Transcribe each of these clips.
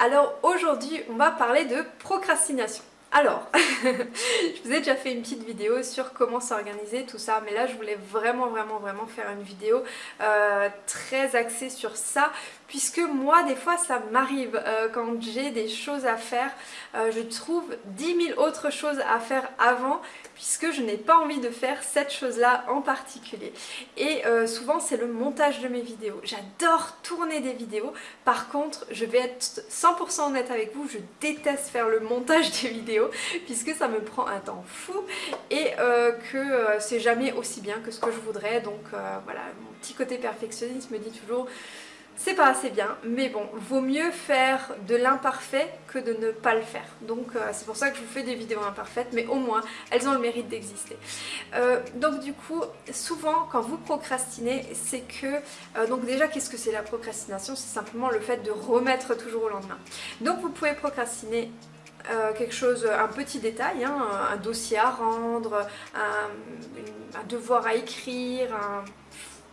alors aujourd'hui on va parler de procrastination. Alors, je vous ai déjà fait une petite vidéo sur comment s'organiser, tout ça, mais là je voulais vraiment vraiment vraiment faire une vidéo euh, très axée sur ça, puisque moi des fois ça m'arrive euh, quand j'ai des choses à faire, euh, je trouve 10 000 autres choses à faire avant, puisque je n'ai pas envie de faire cette chose-là en particulier. Et souvent c'est le montage de mes vidéos. J'adore tourner des vidéos, par contre je vais être 100% honnête avec vous, je déteste faire le montage des vidéos puisque ça me prend un temps fou et euh, que euh, c'est jamais aussi bien que ce que je voudrais donc euh, voilà mon petit côté perfectionniste me dit toujours c'est pas assez bien, mais bon, vaut mieux faire de l'imparfait que de ne pas le faire. Donc c'est pour ça que je vous fais des vidéos imparfaites, mais au moins, elles ont le mérite d'exister. donc du coup, souvent quand vous procrastinez, c'est que... donc déjà, qu'est-ce que c'est la procrastination? C'est simplement le fait de remettre toujours au lendemain. Donc vous pouvez procrastiner euh, quelque chose, un petit détail, hein, un dossier à rendre, un, devoir à écrire, un,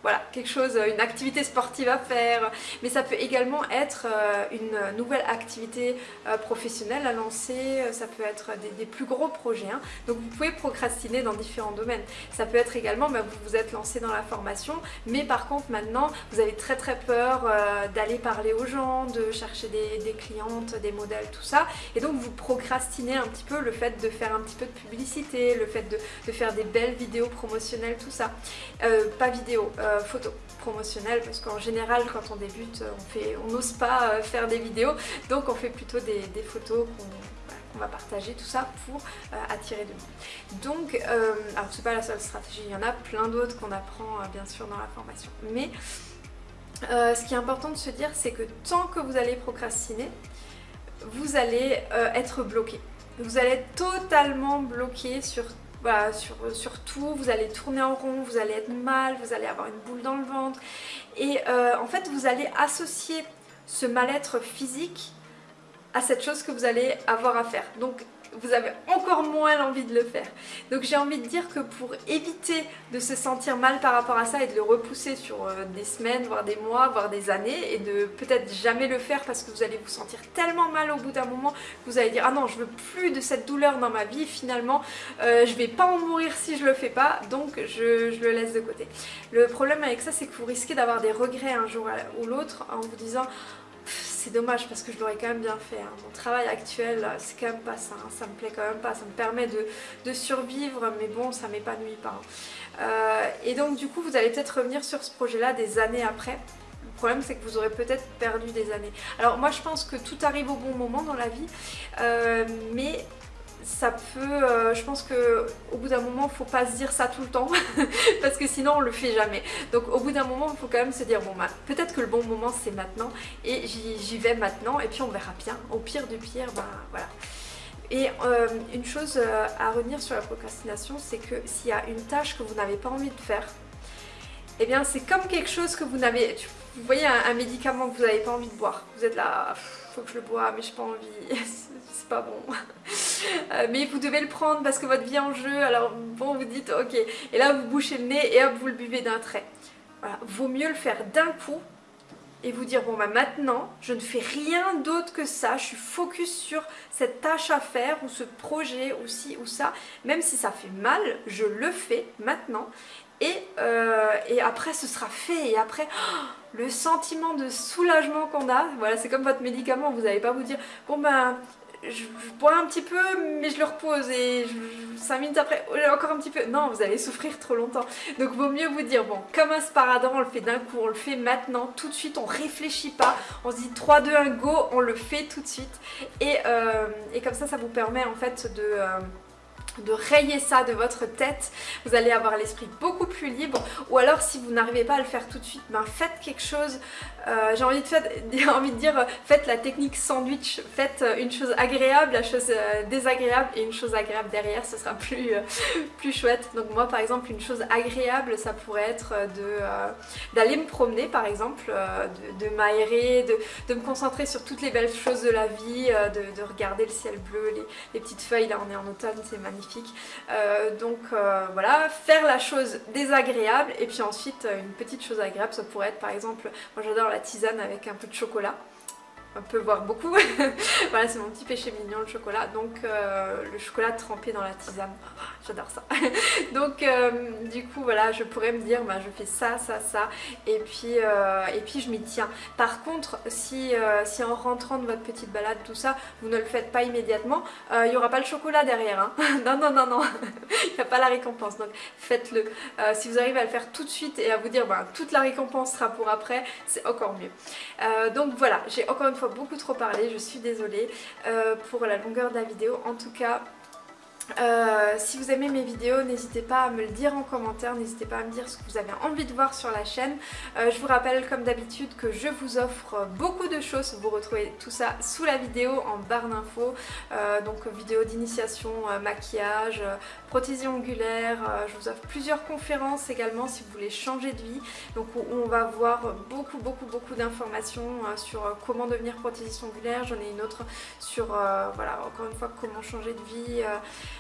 voilà, quelque chose, une activité sportive à faire, mais ça peut également être euh, une nouvelle activité euh, professionnelle à lancer, ça peut être des, plus gros projets, hein. donc vous pouvez procrastiner dans différents domaines. Ça peut être également, bah, vous vous êtes lancé dans la formation, mais par contre maintenant vous avez très très peur euh, d'aller parler aux gens, de chercher des, clientes, des modèles, tout ça, et donc vous procrastinez un petit peu le fait de faire un petit peu de publicité, le fait de, faire des belles vidéos promotionnelles, tout ça. pas vidéo, euh, photos promotionnelles parce qu'en général quand on débute on n'ose pas euh, faire des vidéos donc on fait plutôt des, photos qu'on va partager tout ça pour euh, attirer de nous. Donc, alors c'est pas la seule stratégie, il y en a plein d'autres qu'on apprend bien sûr dans la formation. Mais ce qui est important de se dire, c'est que tant que vous allez procrastiner, vous allez être bloqué. Vous allez être totalement bloqué sur voilà, sur, sur, tout, vous allez tourner en rond, vous allez être mal, vous allez avoir une boule dans le ventre et euh, en fait vous allez associer ce mal-être physique à cette chose que vous allez avoir à faire. Vous avez encore moins l'envie de le faire. Donc j'ai envie de dire que pour éviter de se sentir mal par rapport à ça et de le repousser sur euh, des semaines, voire des mois, voire des années et de peut-être jamais le faire parce que vous allez vous sentir tellement mal au bout d'un moment que vous allez dire ah non je veux plus de cette douleur dans ma vie finalement euh, je vais pas en mourir si je le fais pas donc je, je le laisse de côté. Le problème avec ça c'est que vous risquez d'avoir des regrets un jour ou l'autre en vous disant c'est dommage parce que je l'aurais quand même bien fait. Hein. Mon travail actuel, c'est quand même pas ça, hein. ça me plaît quand même pas, ça me permet de, survivre, mais bon, ça m'épanouit pas. Hein. Euh, et donc du coup, vous allez peut-être revenir sur ce projet-là des années après. Le problème c'est que vous aurez peut-être perdu des années. Alors moi je pense que tout arrive au bon moment dans la vie, euh, mais ça peut, euh, je pense que au bout d'un moment, faut pas se dire ça tout le temps parce que sinon on le fait jamais. Donc au bout d'un moment, il faut quand même se dire bon bah peut-être que le bon moment c'est maintenant et j'y vais maintenant et puis on verra bien. Au pire du pire, bah voilà. Et euh, une chose euh, à retenir sur la procrastination, c'est que s'il y a une tâche que vous n'avez pas envie de faire, eh bien c'est comme quelque chose que vous n'avez... Vous voyez un, médicament que vous n'avez pas envie de boire. Vous êtes là, faut que je le bois, mais je n'ai pas envie, c'est pas bon. Euh, mais vous devez le prendre parce que votre vie est en jeu, alors bon vous dites ok, et là vous bouchez le nez et hop vous le buvez d'un trait. Voilà, vaut mieux le faire d'un coup et vous dire bon bah maintenant je ne fais rien d'autre que ça, je suis focus sur cette tâche à faire ou ce projet ou ci ou ça, même si ça fait mal, je le fais maintenant et, euh, et après ce sera fait. Et après oh, le sentiment de soulagement qu'on a, voilà c'est comme votre médicament, vous n'allez pas vous dire bon ben je, bois un petit peu mais je le repose et 5 minutes après encore un petit peu. Non vous allez souffrir trop longtemps. Donc vaut mieux vous dire bon comme un sparadrap on le fait d'un coup on le fait maintenant tout de suite on réfléchit pas. On se dit 3 2 1 go on le fait tout de suite. Et, euh, et comme ça ça vous permet en fait de euh, de rayer ça de votre tête, vous allez avoir l'esprit beaucoup plus libre. Ou alors si vous n'arrivez pas à le faire tout de suite, ben faites quelque chose, euh, j'ai envie, de envie de dire faites la technique sandwich, faites une chose agréable, la chose euh, désagréable et une chose agréable derrière, ce sera plus, euh, plus chouette. Donc moi par exemple une chose agréable ça pourrait être d'aller me promener par exemple, de, m'aérer, de, me concentrer sur toutes les belles choses de la vie, de, regarder le ciel bleu, les, les petites feuilles, là on est en automne, c'est magnifique euh, donc euh, voilà, faire la chose désagréable et puis ensuite euh, une petite chose agréable, ça pourrait être par exemple, moi j'adore la tisane avec un peu de chocolat. Un peu voire beaucoup. voilà c'est mon petit péché mignon le chocolat. Donc le chocolat trempé dans la tisane, ah, j'adore ça. Donc du coup voilà je pourrais me dire bah, je fais ça, ça, ça et puis, et puis je m'y tiens. Par contre si, si en rentrant de votre petite balade tout ça vous ne le faites pas immédiatement, il n'y aura pas le chocolat derrière. Hein. non non non non, il n'y a pas la récompense donc faites-le. si vous arrivez à le faire tout de suite et à vous dire bah, toute la récompense sera pour après, c'est encore mieux. Euh, donc voilà, j'ai encore une fois beaucoup trop parlé, je suis désolée euh, pour la longueur de la vidéo. En tout cas, euh, si vous aimez mes vidéos, n'hésitez pas à me le dire en commentaire, n'hésitez pas à me dire ce que vous avez envie de voir sur la chaîne. Euh, je vous rappelle comme d'habitude que je vous offre beaucoup de choses, vous retrouvez tout ça sous la vidéo en barre d'infos, euh, donc vidéo d'initiation, maquillage, prothésie ongulaire, je vous offre plusieurs conférences également si vous voulez changer de vie, donc où on va voir beaucoup beaucoup beaucoup d'informations sur comment devenir prothésiste ongulaire, j'en ai une autre sur, voilà, encore une fois, comment changer de vie,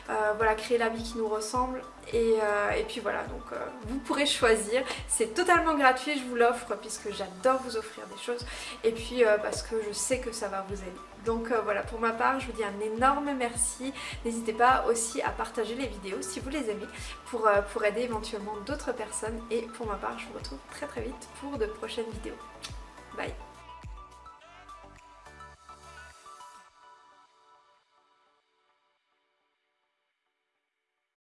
euh, voilà, créer la vie qui nous ressemble. Et, euh, puis voilà donc euh, vous pourrez choisir. C'est totalement gratuit je vous l'offre puisque j'adore vous offrir des choses. Et puis parce que je sais que ça va vous aider. Donc voilà pour ma part je vous dis un énorme merci. N'hésitez pas aussi à partager les vidéos si vous les aimez pour, pour aider éventuellement d'autres personnes. Et pour ma part je vous retrouve très très vite pour de prochaines vidéos. Bye